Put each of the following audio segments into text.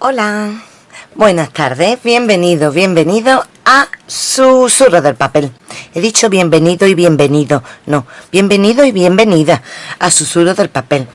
Hola, buenas tardes, bienvenido, bienvenido a Susurro del Papel. He dicho bienvenido y bienvenido, no, bienvenido y bienvenida a Susurro del Papel.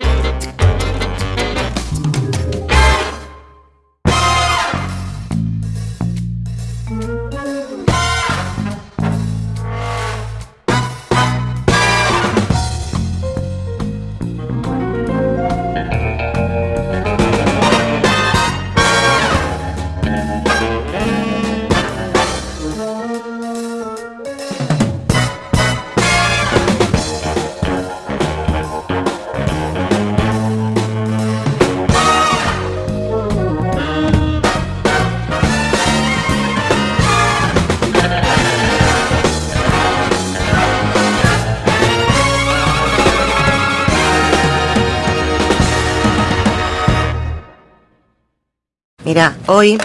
Mira, hoy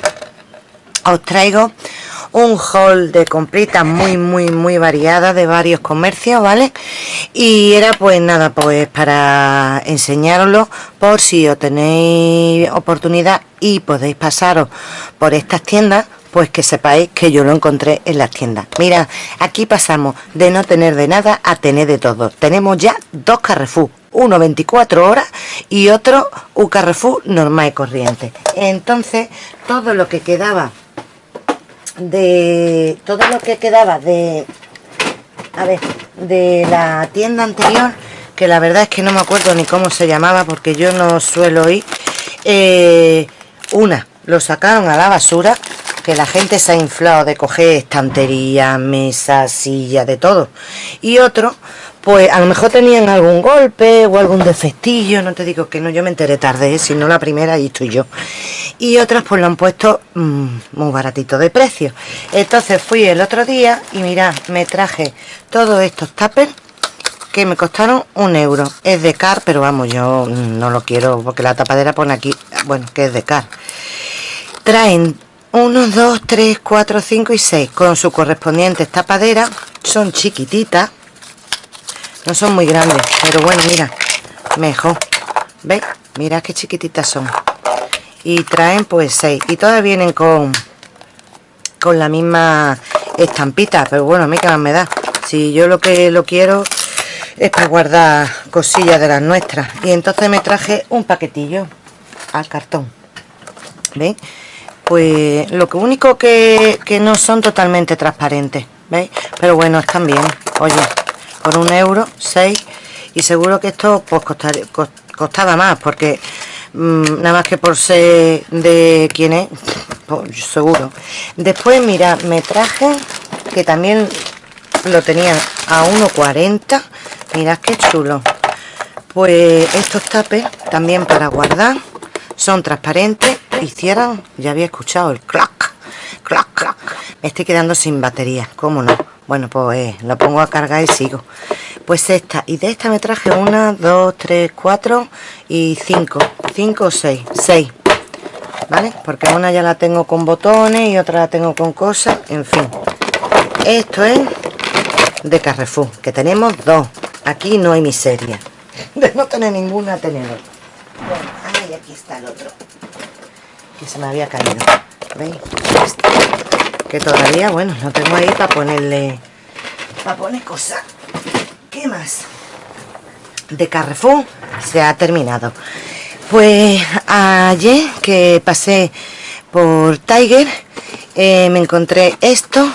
os traigo un haul de compritas muy muy muy variada de varios comercios vale y era pues nada pues para enseñaroslo por si os tenéis oportunidad y podéis pasaros por estas tiendas pues que sepáis que yo lo encontré en las tiendas. Mira aquí pasamos de no tener de nada a tener de todo. Tenemos ya dos Carrefour uno 24 horas y otro un Carrefour normal y corriente. Entonces todo lo que quedaba de todo lo que quedaba de a ver de la tienda anterior que la verdad es que no me acuerdo ni cómo se llamaba porque yo no suelo ir eh, una lo sacaron a la basura que la gente se ha inflado de coger estantería, mesas, sillas, de todo. Y otro pues a lo mejor tenían algún golpe o algún defectillo, no te digo que no, yo me enteré tarde, ¿eh? si no la primera y estoy yo. Y otras pues lo han puesto mm, muy baratito de precio. Entonces fui el otro día y mira me traje todos estos tuppers que me costaron un euro. Es de car, pero vamos, yo no lo quiero porque la tapadera pone aquí, bueno, que es de car. Traen 1, 2, 3, 4, 5 y 6 con su correspondiente tapadera. Son chiquititas no son muy grandes, pero bueno, mira, mejor. ¿Veis? Mira qué chiquititas son. Y traen pues seis. Y todas vienen con con la misma estampita. Pero bueno, a mí que más me da. Si yo lo que lo quiero es para guardar cosillas de las nuestras. Y entonces me traje un paquetillo al cartón. ¿Veis? Pues lo único que, que no son totalmente transparentes. ¿Veis? Pero bueno, están bien. Oye, por un euro, 6 y seguro que esto pues costaría, costaba más porque mm, nada más que por ser de quién es pues, seguro. Después mira me traje que también lo tenían a 1,40 mirad qué chulo. Pues estos tapes también para guardar son transparentes y cierran ya había escuchado el clac clac clac. Me estoy quedando sin batería cómo no bueno pues lo pongo a cargar y sigo. Pues esta y de esta me traje una dos tres cuatro y cinco. Cinco o seis. Seis. Vale porque una ya la tengo con botones y otra la tengo con cosas. En fin. Esto es de Carrefour que tenemos dos. Aquí no hay miseria. De no tener ninguna tenedor. Bueno, aquí está el otro. Que se me había caído. ¿veis? Este que todavía, bueno, no tengo ahí para ponerle para poner cosas ¿qué más? de Carrefour se ha terminado pues ayer que pasé por Tiger eh, me encontré esto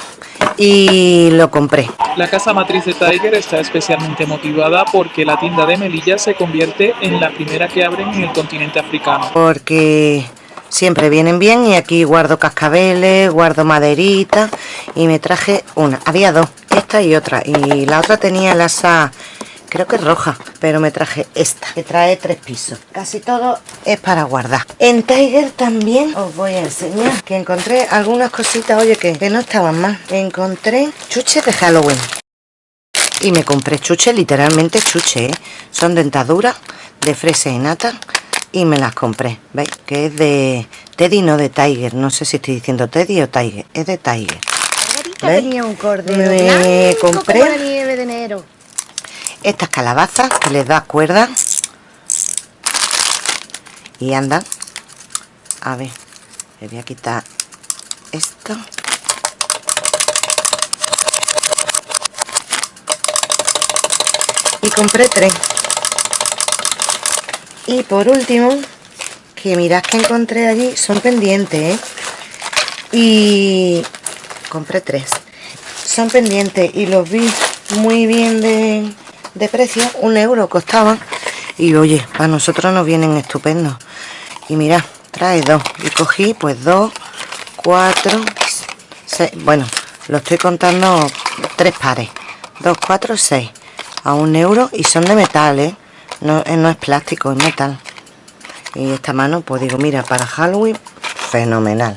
y lo compré. La casa matriz de Tiger está especialmente motivada porque la tienda de Melilla se convierte en la primera que abren en el continente africano. Porque siempre vienen bien y aquí guardo cascabeles, guardo maderita y me traje una, había dos, esta y otra y la otra tenía el asa creo que roja, pero me traje esta, que trae tres pisos. Casi todo es para guardar. En Tiger también os voy a enseñar que encontré algunas cositas, oye, que, que no estaban mal. Encontré chuches de Halloween. Y me compré chuches, literalmente chuches, ¿eh? Son dentaduras de fresa y nata y me las compré, ¿veis? Que es de Teddy, no de Tiger. No sé si estoy diciendo Teddy o Tiger. Es de Tiger. tenía un cordero me compré como la nieve de enero. estas calabazas que les da cuerda y andan. A ver, le voy a quitar esto y compré tres y por último que mirad que encontré allí son pendientes ¿eh? y compré tres. Son pendientes y los vi muy bien de, de precio. Un euro costaban y oye para nosotros nos vienen estupendos. Y mira trae dos. Y cogí pues dos cuatro seis. Bueno lo estoy contando tres pares. Dos cuatro seis. A un euro y son de metal ¿eh? No, no es plástico es metal. Y esta mano pues digo mira para Halloween fenomenal.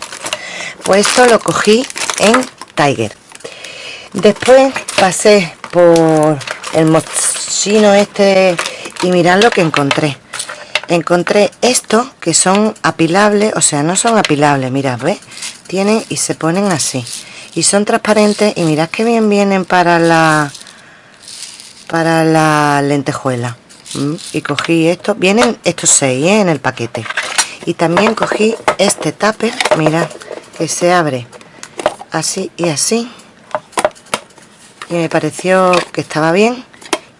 Pues esto lo cogí en Tiger. Después pasé por el mochino este y mirad lo que encontré. Encontré esto que son apilables o sea no son apilables mirad ¿ves? tienen y se ponen así. Y son transparentes y mirad que bien vienen para la para la lentejuela. Y cogí esto vienen estos seis ¿eh? en el paquete y también cogí este tupper mirad que se abre así y así y me pareció que estaba bien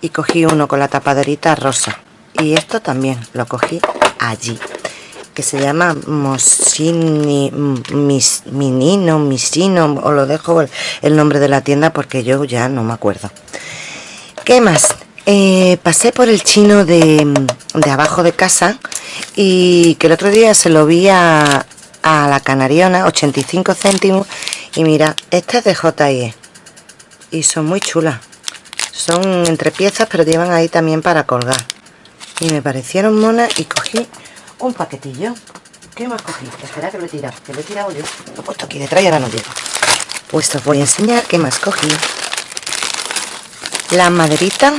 y cogí uno con la tapaderita rosa y esto también lo cogí allí que se llama Mosini, mis, Minino, Misino, o lo dejo el, el, nombre de la tienda porque yo ya no me acuerdo. ¿Qué más? Eh, pasé por el chino de, de, abajo de casa y que el otro día se lo vi a, a la canariona, 85 céntimos, y mira, esta es de JIE y son muy chulas. Son entre piezas, pero llevan ahí también para colgar. Y me parecieron monas y cogí un paquetillo. ¿Qué más cogí? Espera que lo he tirado, que lo he tirado yo. Lo he puesto aquí detrás y ahora no llego. Pues os voy a enseñar qué más cogí. La maderita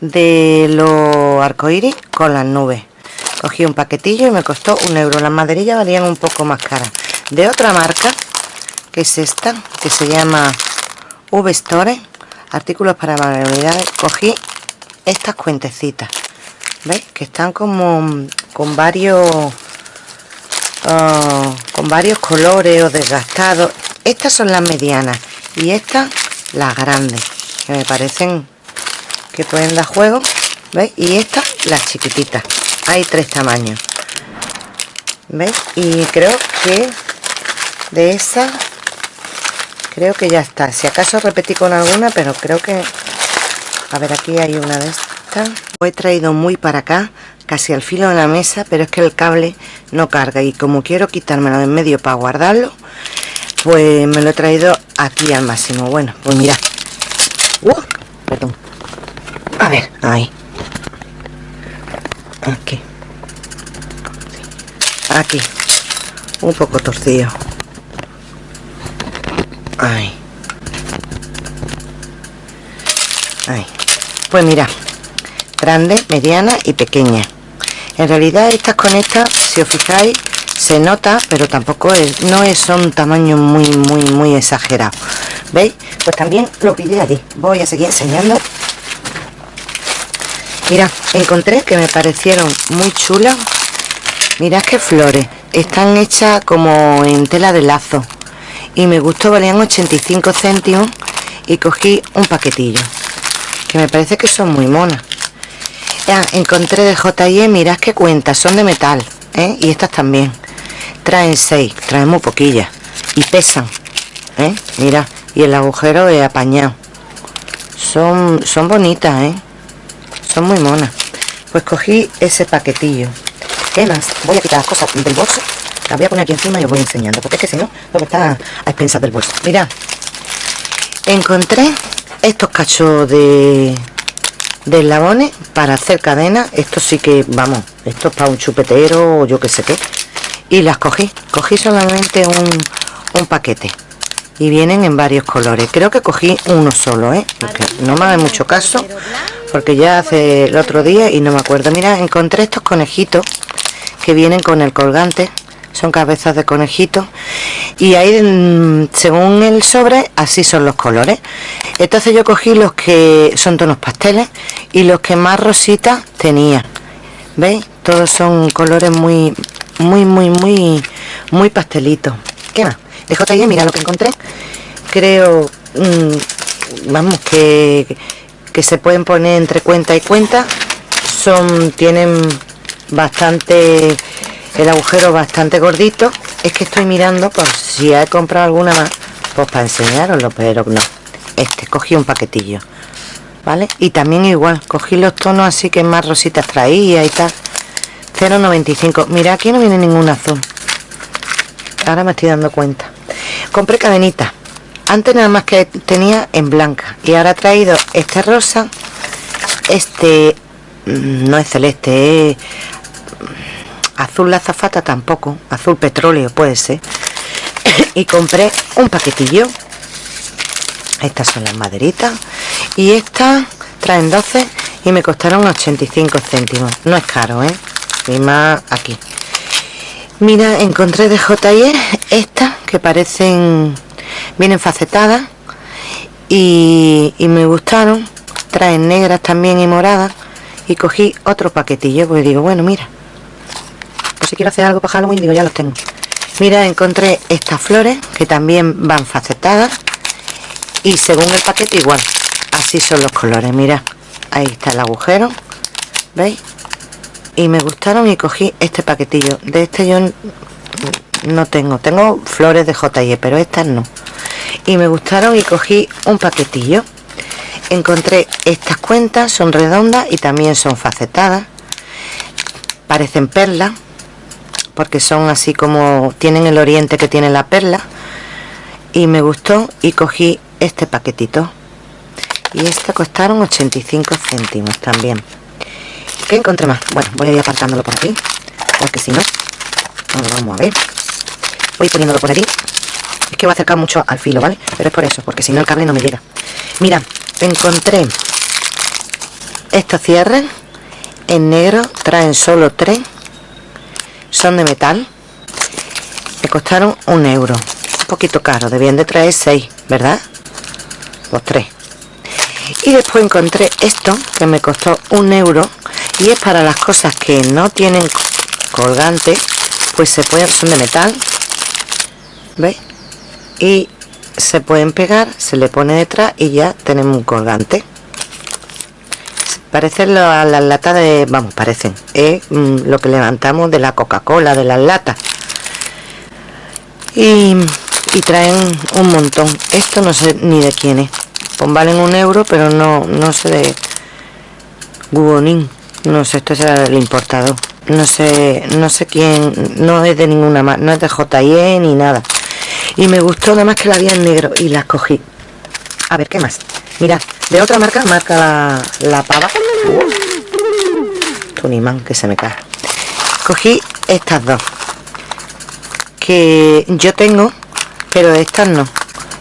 de los arcoíris con las nubes. Cogí un paquetillo y me costó un euro. Las maderillas valían un poco más caras. De otra marca, que es esta, que se llama V-Store, artículos para manualidades, cogí estas cuentecitas. ¿Veis? Que están como con varios uh, con varios colores o desgastados. Estas son las medianas y estas las grandes, que me parecen que pueden dar juego. ¿Veis? Y estas las chiquititas. Hay tres tamaños. ¿Veis? Y creo que de esas creo que ya está. Si acaso repetí con alguna, pero creo que... A ver, aquí hay una de estas. He traído muy para acá, casi al filo de la mesa, pero es que el cable no carga. Y como quiero quitármelo de en medio para guardarlo, pues me lo he traído aquí al máximo. Bueno, pues mira. Perdón. Ver, ahí. Aquí. Aquí. Un poco torcido. Ahí. Ahí. Pues mira, grande, mediana y pequeña. En realidad estas con estas, si os fijáis, se nota, pero tampoco es, no es un tamaño muy, muy, muy exagerado. ¿Veis? Pues también lo pillé allí. Voy a seguir enseñando. Mira, encontré que me parecieron muy chulas. Mirad qué flores. Están hechas como en tela de lazo y me gustó, valían 85 céntimos y cogí un paquetillo que me parece que son muy monas ya encontré de J&E mirad qué cuentas, son de metal ¿eh? y estas también traen 6, traen muy poquillas y pesan ¿eh? mira, y el agujero es apañado son, son bonitas ¿eh? Son muy monas pues cogí ese paquetillo. ¿qué más? voy a quitar las cosas del bolso. La voy a poner aquí encima y os voy enseñando porque es que si no lo está a expensas del bolso. Mirad. Encontré estos cachos de de eslabones para hacer cadenas esto sí que vamos esto es para un chupetero o yo que sé qué. Y las cogí. Cogí solamente un, un paquete y vienen en varios colores. Creo que cogí uno solo ¿eh? No me hace mucho caso porque ya hace el otro día y no me acuerdo. Mira encontré estos conejitos que vienen con el colgante. Son cabezas de conejito. Y ahí mm, según el sobre así son los colores. Entonces yo cogí los que son tonos pasteles y los que más rositas tenía. Veis todos son colores muy muy, muy, muy, muy pastelito. ¿Qué más? De J&E, mira lo que encontré. Creo, mm, vamos, que, que se pueden poner entre cuenta y cuenta. Son, tienen bastante, el agujero bastante gordito. Es que estoy mirando por si he comprado alguna más, pues para enseñaroslo, pero no. Este, cogí un paquetillo. ¿Vale? Y también igual, cogí los tonos así que más rositas traía y tal 0,95 Mira, aquí no viene ningún azul Ahora me estoy dando cuenta Compré cadenitas Antes nada más que tenía en blanca. Y ahora he traído este rosa. Este mm, No es celeste, es Azul la zafata tampoco. Azul petróleo puede ser. Y compré un paquetillo. Estas son las maderitas. Y estas traen 12 y me costaron 85 céntimos. No es caro ¿eh? y más aquí mira encontré de J&E estas que parecen vienen facetadas y, y, me gustaron. Traen negras también y moradas y cogí otro paquetillo porque digo bueno mira. Pues si quiero hacer algo para Halloween digo ya los tengo. Mira encontré estas flores que también van facetadas y según el paquete igual. Así son los colores mira. Ahí está el agujero veis y me gustaron y cogí este paquetillo. De este yo no tengo. Tengo flores de J&E pero estas no. Y me gustaron y cogí un paquetillo. Encontré estas cuentas son redondas y también son facetadas. Parecen perlas porque son así como tienen el oriente que tiene la perla. Y me gustó y cogí este paquetito. Y este costaron 85 céntimos también ¿qué encontré más? bueno, voy a ir apartándolo por aquí porque si no, vamos a ver voy poniéndolo por aquí es que voy a acercar mucho al filo, ¿vale? pero es por eso, porque si no el cable no me llega mira, encontré estos cierres en negro, traen solo tres son de metal me costaron un euro un poquito caro, debían de traer seis, ¿verdad? los tres y después encontré esto que me costó un euro y es para las cosas que no tienen colgante pues se pueden son de metal ¿veis? y se pueden pegar se le pone detrás y ya tenemos un colgante. Parecen las la latas de vamos parecen. Es mm, lo que levantamos de la coca cola de las latas. Y, traen un montón. Esto no sé ni de quién es. Pues valen un euro pero no no sé de Gubonin no sé esto será el importador no sé no sé quién no es de ninguna más no es de J&E ni nada. Y me gustó nada más que la había en negro y la cogí. A ver qué más mirad de otra marca marca la, la pava. Tunimán que se me cae. Cogí estas dos que yo tengo pero estas no.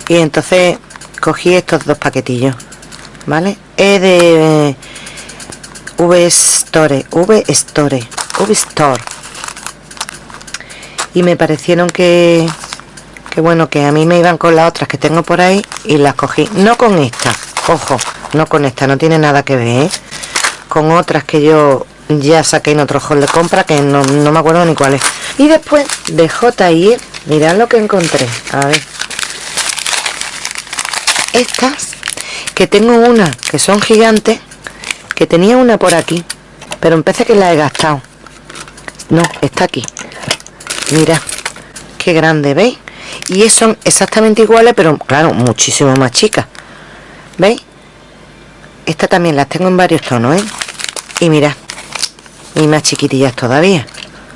Y entonces cogí estos dos paquetillos vale es de V Store V Store V Store. Y me parecieron que que bueno que a mí me iban con las otras que tengo por ahí y las cogí. No con esta ojo no con esta no tiene nada que ver ¿eh? con otras que yo ya saqué en otro hall de compra que no, no me acuerdo ni cuáles. Y después de J&E mirad lo que encontré a ver. Estas que tengo una que son gigantes que tenía una por aquí pero empecé que la he gastado no, está aquí mira qué grande, ¿veis? y son exactamente iguales pero claro, muchísimo más chicas ¿veis? esta también las tengo en varios tonos, ¿eh? y mira y más chiquitillas todavía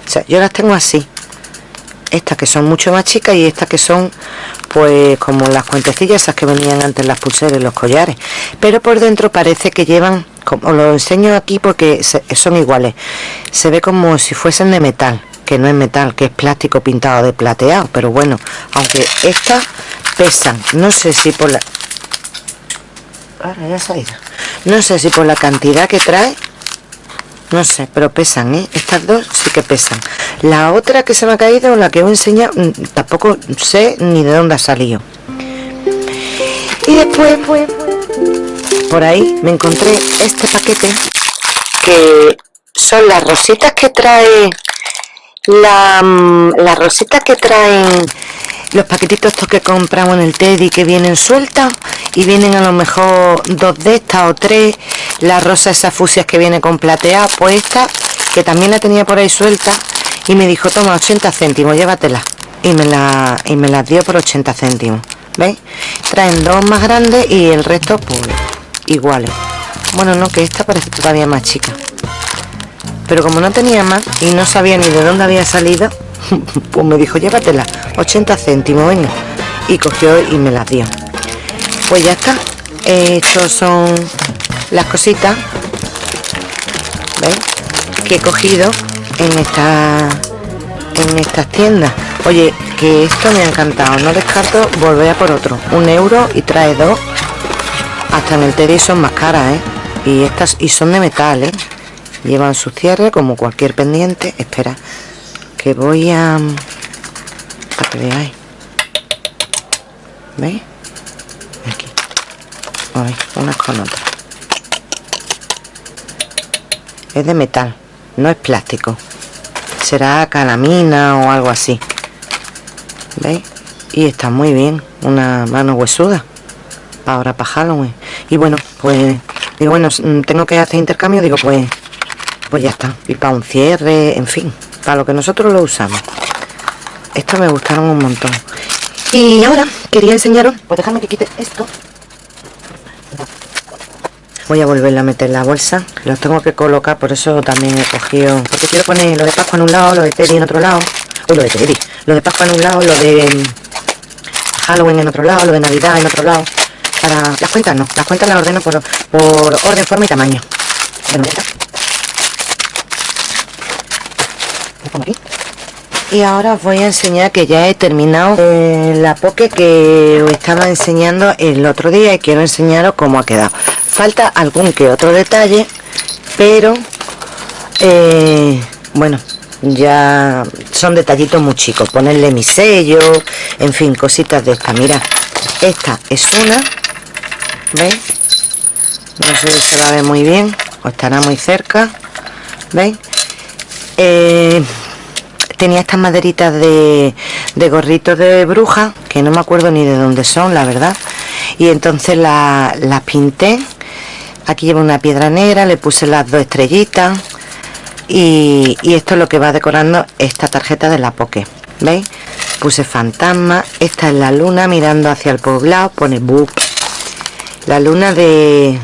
o sea, yo las tengo así estas que son mucho más chicas y estas que son pues como las cuentecillas esas que venían antes las pulseras y los collares pero por dentro parece que llevan como lo enseño aquí porque son iguales se ve como si fuesen de metal que no es metal que es plástico pintado de plateado pero bueno aunque estas pesan no sé si por la ahora ya salido no sé si por la cantidad que trae no sé, pero pesan, ¿eh? Estas dos sí que pesan. La otra que se me ha caído, la que os enseñado, mm, tampoco sé ni de dónde ha salido. Y después, por ahí me encontré este paquete. Que son las rositas que trae la, mm, la rosita que traen los paquetitos estos que compramos en el Teddy que vienen sueltas y vienen a lo mejor dos de estas o tres. La rosa esas fusias que viene con plateada pues esta que también la tenía por ahí suelta y me dijo toma 80 céntimos llévatela y me la y me las dio por 80 céntimos ¿veis? traen dos más grandes y el resto pues iguales. Bueno no que esta parece todavía más chica. Pero como no tenía más y no sabía ni de dónde había salido pues me dijo llévatela 80 céntimos venga y cogió y me las dio. Pues ya está. Estos son las cositas ¿veis? que he cogido en esta en estas tiendas. Oye que esto me ha encantado. No descarto volver a por otro. Un euro y trae dos hasta en el Teddy son más caras ¿eh? y estas y son de metal ¿eh? llevan su cierre como cualquier pendiente espera que voy a a ¿veis? aquí ¿veis? unas con otras es de metal no es plástico será calamina o algo así ¿veis? y está muy bien una mano huesuda ahora para Halloween y bueno pues digo bueno mm, tengo que hacer intercambio digo pues pues ya está. Y para un cierre en fin para lo que nosotros lo usamos. Estos me gustaron un montón. Y ahora quería enseñaros pues dejadme que quite esto. Voy a volverla a meter la bolsa. Los tengo que colocar por eso también he cogido porque quiero poner lo de Pascua en un lado lo de Teddy en otro lado. O lo de Teddy. Lo de Pascua en un lado lo de Halloween en otro lado lo de Navidad en otro lado las cuentas no. Las cuentas las ordeno por, por orden forma y tamaño. Y ahora os voy a enseñar que ya he terminado eh, la poke que os estaba enseñando el otro día y quiero enseñaros cómo ha quedado. Falta algún que otro detalle pero eh, bueno ya son detallitos muy chicos. Ponerle mi sello en fin cositas de esta mira esta es una ¿veis? no sé si se va a ver muy bien o estará muy cerca ¿veis? Eh, tenía estas maderitas de, de gorritos de bruja que no me acuerdo ni de dónde son la verdad. Y entonces las pinté. Aquí llevo una piedra negra le puse las dos estrellitas y, esto es lo que va decorando esta tarjeta de la poke veis puse fantasma esta es la luna mirando hacia el poblado pone book la luna de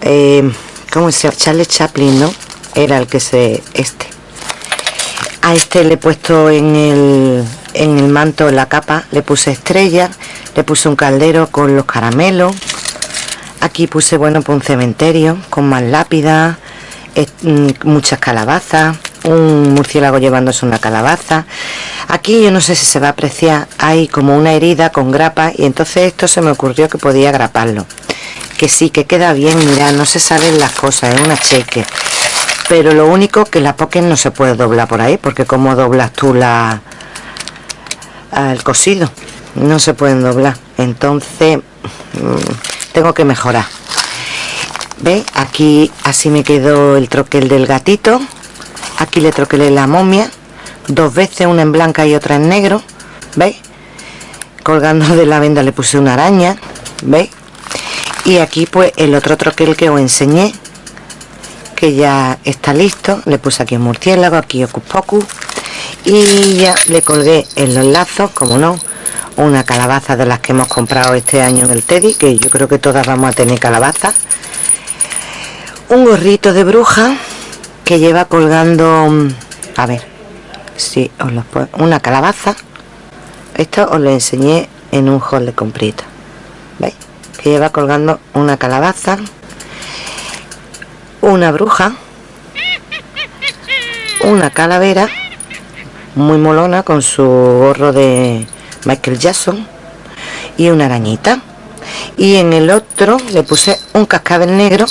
eh, ¿cómo se? Charles Chaplin ¿no? era el que se este a este le he puesto en el, en el manto en la capa le puse estrella le puse un caldero con los caramelos aquí puse bueno pues un cementerio con más lápidas muchas calabazas un murciélago llevándose una calabaza. Aquí yo no sé si se va a apreciar hay como una herida con grapa y entonces esto se me ocurrió que podía graparlo. Que sí que queda bien mira no se salen las cosas es una cheque. Pero lo único que la poker no se puede doblar por ahí porque como doblas tú la el cosido no se pueden doblar. Entonces mm, tengo que mejorar ¿Veis? aquí así me quedó el troquel del gatito aquí le troquelé la momia dos veces una en blanca y otra en negro ¿veis? colgando de la venda le puse una araña ¿veis? y aquí pues el otro troquel que os enseñé que ya está listo le puse aquí un murciélago aquí ocus pocus y ya le colgué en los lazos como no una calabaza de las que hemos comprado este año en el Teddy que yo creo que todas vamos a tener calabaza un gorrito de bruja que lleva colgando a ver si os lo puedo una calabaza. Esto os lo enseñé en un haul de comprita veis que lleva colgando una calabaza una bruja una calavera muy molona con su gorro de Michael Jackson y una arañita. Y en el otro le puse un cascabel negro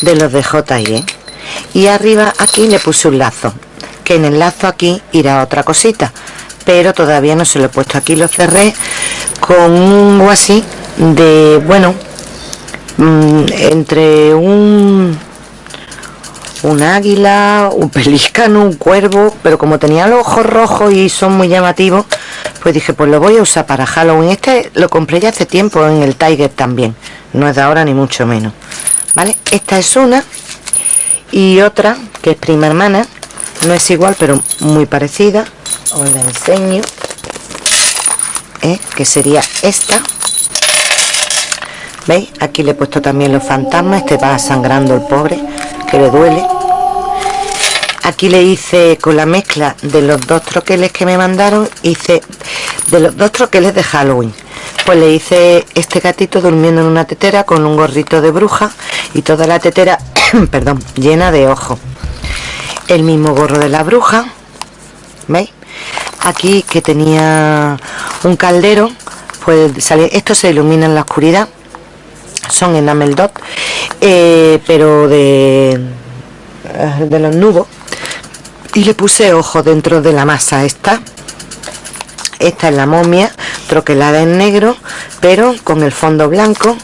de los de J.I.E. y arriba aquí le puse un lazo que en el lazo aquí irá otra cosita pero todavía no se lo he puesto aquí lo cerré con un así de bueno mm, entre un un águila, un pelícano, un cuervo, pero como tenía los ojos rojos y son muy llamativos, pues dije, pues lo voy a usar para Halloween. Este lo compré ya hace tiempo en el Tiger también, no es de ahora ni mucho menos. ¿Vale? Esta es una y otra que es prima hermana, no es igual pero muy parecida. Os la enseño, ¿eh? que sería esta. ¿Veis? Aquí le he puesto también los fantasmas, este va sangrando el pobre que le duele aquí le hice con la mezcla de los dos troqueles que me mandaron hice de los dos troqueles de Halloween pues le hice este gatito durmiendo en una tetera con un gorrito de bruja y toda la tetera perdón llena de ojos el mismo gorro de la bruja ¿veis? aquí que tenía un caldero pues sale esto se ilumina en la oscuridad son enamel dot eh, pero de eh, de los nubos y le puse ojo dentro de la masa esta esta es la momia troquelada en negro pero con el fondo blanco.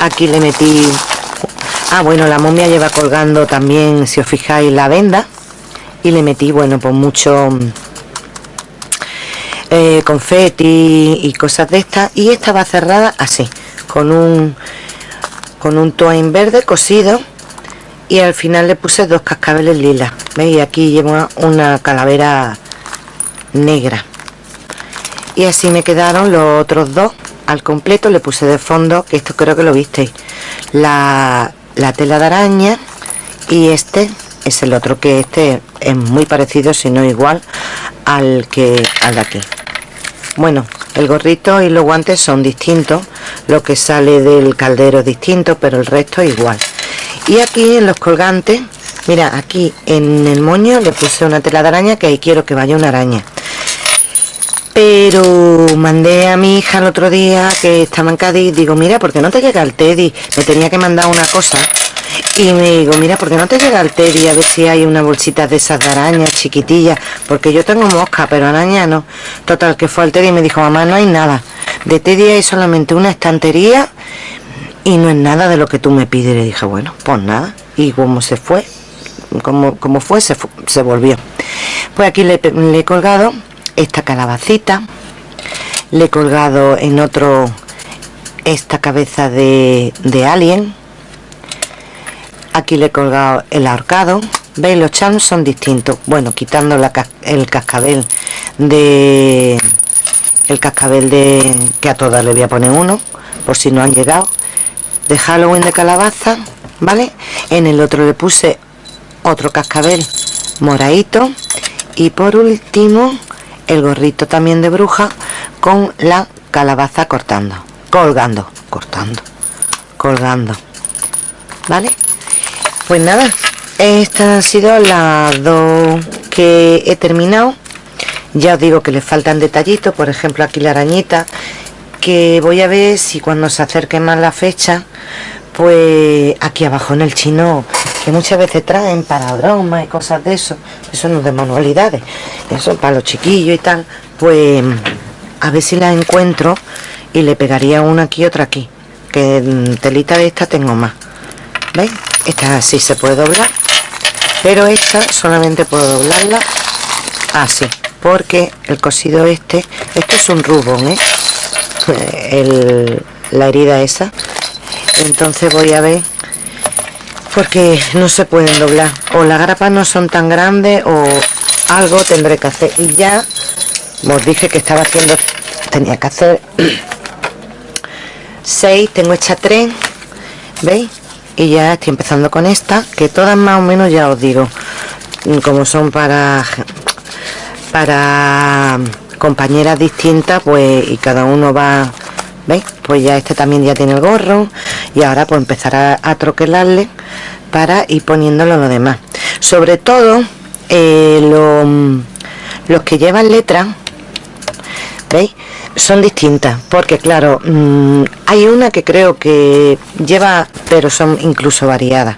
Aquí le metí ah bueno la momia lleva colgando también si os fijáis la venda. Y le metí bueno pues mucho eh, confeti y cosas de estas. Y esta va cerrada así con un con un toin verde cosido. Y al final le puse dos cascabeles lilas veis aquí llevo una calavera negra y así me quedaron los otros dos. Al completo le puse de fondo que esto creo que lo visteis la, la tela de araña y este es el otro que este es muy parecido si no igual al que al de aquí. Bueno el gorrito y los guantes son distintos lo que sale del caldero es distinto pero el resto igual. Y aquí en los colgantes mira aquí en el moño le puse una tela de araña que ahí quiero que vaya una araña pero mandé a mi hija el otro día que estaba en Cádiz digo mira ¿por qué no te llega el Teddy? me tenía que mandar una cosa y me digo, mira, ¿por qué no te llega el Teddy a ver si hay una bolsita de esas de arañas chiquitillas? Porque yo tengo mosca, pero araña no. Total, que fue al Teddy y me dijo, mamá, no hay nada. De Teddy hay solamente una estantería y no es nada de lo que tú me pides. le dije, bueno, pues nada. Y como se fue, como, como fue, se, se volvió. Pues aquí le, he colgado esta calabacita, le he colgado en otro esta cabeza de, de alien, aquí le he colgado el ahorcado, veis los charms son distintos, bueno, quitando la, el cascabel de el cascabel de que a todas le voy a poner uno por si no han llegado. De Halloween de calabaza, ¿vale? En el otro le puse otro cascabel moradito. Y por último el gorrito también de bruja con la calabaza cortando, colgando, cortando, colgando, ¿vale? Pues nada, estas han sido las dos que he terminado. Ya os digo que le faltan detallitos, por ejemplo aquí la arañita que voy a ver si cuando se acerque más la fecha pues aquí abajo en el chino que muchas veces traen para bromas y cosas de eso eso no es de manualidades eso para los chiquillos y tal pues a ver si la encuentro y le pegaría una aquí y otra aquí que telita de esta tengo más ¿veis? esta sí se puede doblar pero esta solamente puedo doblarla así porque el cosido este esto es un rubón ¿eh? el, la herida esa entonces voy a ver porque no se pueden doblar. O las grapas no son tan grandes o algo tendré que hacer. Y ya os dije que estaba haciendo tenía que hacer 6 tengo hecha 3 veis y ya estoy empezando con esta que todas más o menos ya os digo como son para para compañeras distintas pues y cada uno va ¿veis? pues ya este también ya tiene el gorro y ahora pues empezar a, troquelarle para ir poniéndolo lo demás sobre todo eh, los que llevan letras ¿veis? son distintas porque claro mm, hay una que creo que lleva pero son incluso variadas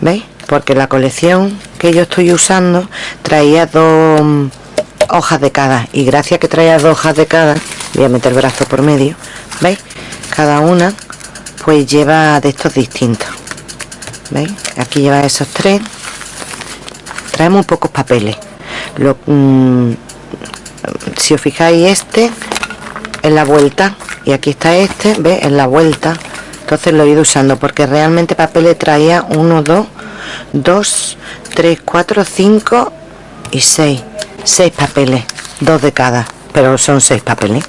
¿veis? porque la colección que yo estoy usando traía dos hojas de cada y gracias que traía dos hojas de cada voy a meter el brazo por medio veis cada una pues lleva de estos distintos. Veis aquí lleva esos tres. Trae muy pocos papeles. Lo, mm, si os fijáis este en la vuelta. Y aquí está este ve en la vuelta. Entonces lo he ido usando porque realmente papeles traía 1 2 2 3 4 5 y 6 6 papeles dos de cada pero son seis papeles.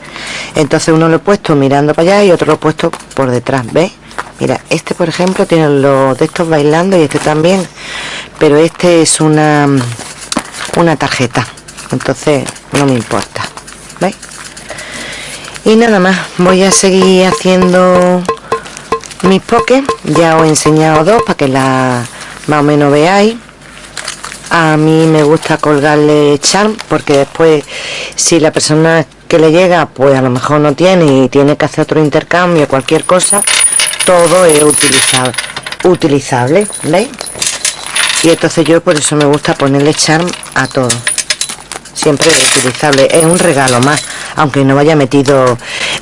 Entonces uno lo he puesto mirando para allá y otro lo he puesto por detrás ¿ves? mira este por ejemplo tiene los de estos bailando y este también pero este es una una tarjeta. Entonces no me importa y nada más voy a seguir haciendo mis pokés ya os he enseñado dos para que la más o menos veáis a mí me gusta colgarle charm porque después si la persona que le llega pues a lo mejor no tiene y tiene que hacer otro intercambio cualquier cosa todo es utilizable utilizable ¿veis? y entonces yo por eso me gusta ponerle charm a todo siempre es utilizable es un regalo más aunque no vaya metido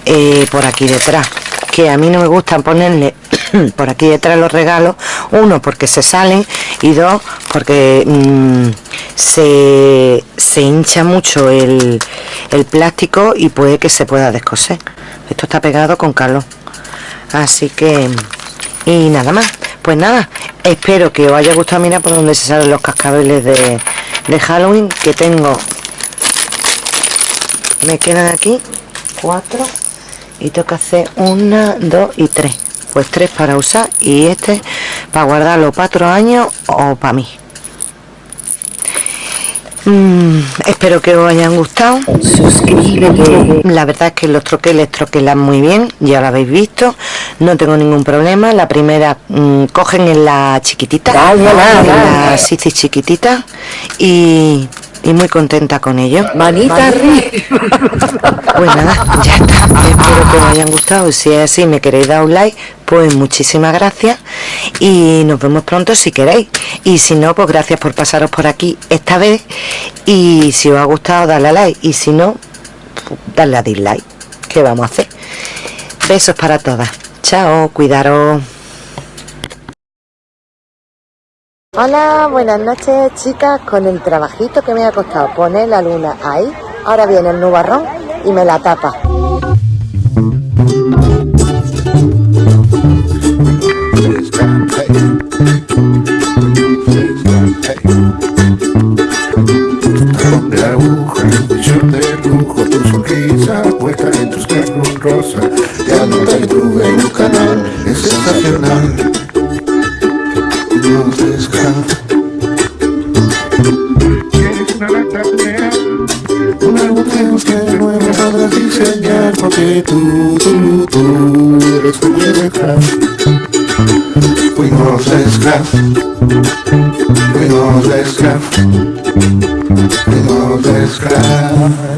eh, por aquí detrás que a mí no me gusta ponerle por aquí detrás los regalos. Uno porque se salen. Y dos porque mm, se, se, hincha mucho el, el, plástico y puede que se pueda descoser. Esto está pegado con calor. Así que y nada más. Pues nada espero que os haya gustado. Mirar por donde se salen los cascabeles de, de Halloween que tengo. Me quedan aquí cuatro y tengo hacer una, dos y tres pues tres para usar y este para guardarlo para otro año o para mí. Mm, espero que os hayan gustado. Suscríbete. La verdad es que los troqueles troquelan muy bien ya lo habéis visto no tengo ningún problema. La primera mmm, cogen en la chiquitita en la chiquitita y y muy contenta con ello. Manita arriba. Pues nada, ya está. Espero que os hayan gustado. Si es así, me queréis dar un like, pues muchísimas gracias. Y nos vemos pronto si queréis. Y si no, pues gracias por pasaros por aquí esta vez. Y si os ha gustado, dale a like. Y si no, dale a dislike. ¿Qué vamos a hacer? Besos para todas. Chao, cuidaros. Hola, buenas noches chicas, con el trabajito que me ha costado poner la luna ahí, ahora viene el nubarrón y me la tapa. Porque tú, tú, tú eres mi letra. Fuimos esclavos, fuimos esclavos, fuimos esclavos.